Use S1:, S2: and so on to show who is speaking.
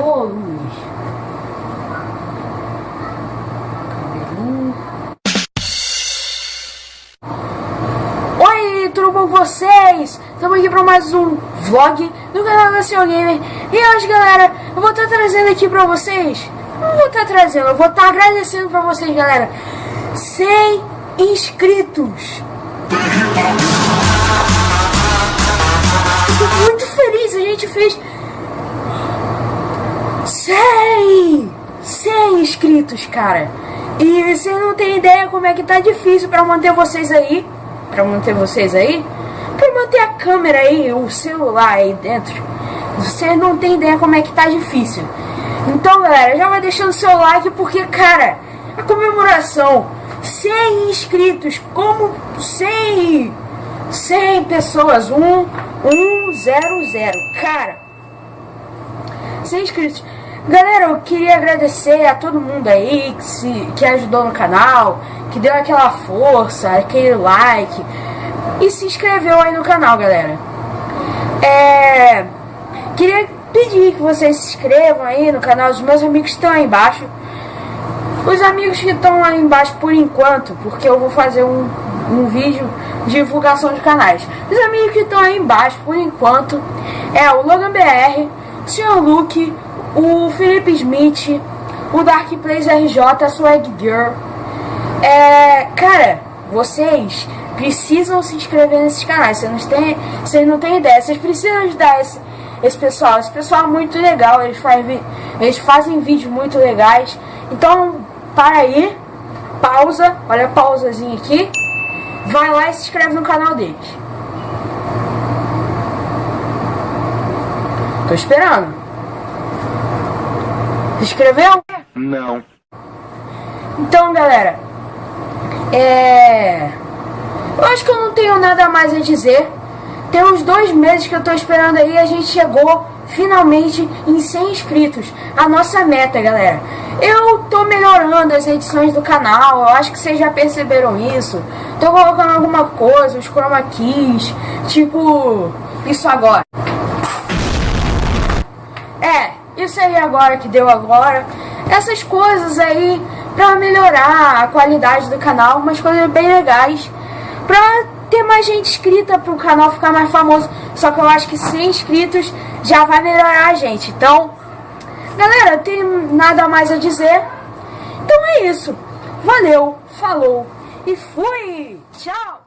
S1: Pô, Luiz. Oi, tudo bom com vocês? Estamos aqui para mais um vlog do canal da Senhor Gamer. E hoje, galera, eu vou estar trazendo aqui para vocês. Não vou estar trazendo, eu vou estar agradecendo para vocês, galera. 100 inscritos. Fico muito feliz, a gente fez 100! 100 inscritos, cara. E você não tem ideia como é que tá difícil pra manter vocês aí. Pra manter vocês aí. Pra manter a câmera aí, o celular aí dentro. Vocês não tem ideia como é que tá difícil. Então, galera, já vai deixando seu like porque, cara, a comemoração 100 inscritos, como 100 100 pessoas, 1 1 0 0. Cara, 100 inscritos. Galera, eu queria agradecer a todo mundo aí que, se, que ajudou no canal, que deu aquela força, aquele like e se inscreveu aí no canal, galera. É, queria pedir que vocês se inscrevam aí no canal dos meus amigos estão aí embaixo. Os amigos que estão aí embaixo por enquanto, porque eu vou fazer um, um vídeo de divulgação de canais. Os amigos que estão aí embaixo por enquanto é o Logan BR, o Sr. Luke, o Felipe Smith, o Dark Plays RJ, a Swag Girl. É, cara, vocês precisam se inscrever nesses canais. Vocês não têm, vocês não têm ideia. Vocês precisam ajudar esse, esse pessoal. Esse pessoal é muito legal. Eles fazem, eles fazem vídeos muito legais. Então, para aí, pausa, olha a pausazinha aqui. Vai lá e se inscreve no canal deles. Tô esperando. Se inscreveu?
S2: Não.
S1: Então, galera, é... Eu acho que eu não tenho nada mais a dizer. Tem uns dois meses que eu tô esperando aí a gente chegou finalmente em 100 inscritos. A nossa meta, galera. Eu tô melhorando as edições do canal, eu acho que vocês já perceberam isso. Tô colocando alguma coisa, os chroma keys, tipo isso agora. É, isso aí agora que deu agora. Essas coisas aí pra melhorar a qualidade do canal, umas coisas bem legais. Pra ter mais gente inscrita pro canal ficar mais famoso. Só que eu acho que 100 inscritos já vai melhorar a gente. Então, galera, não tenho nada mais a dizer. Então é isso. Valeu, falou e fui! Tchau!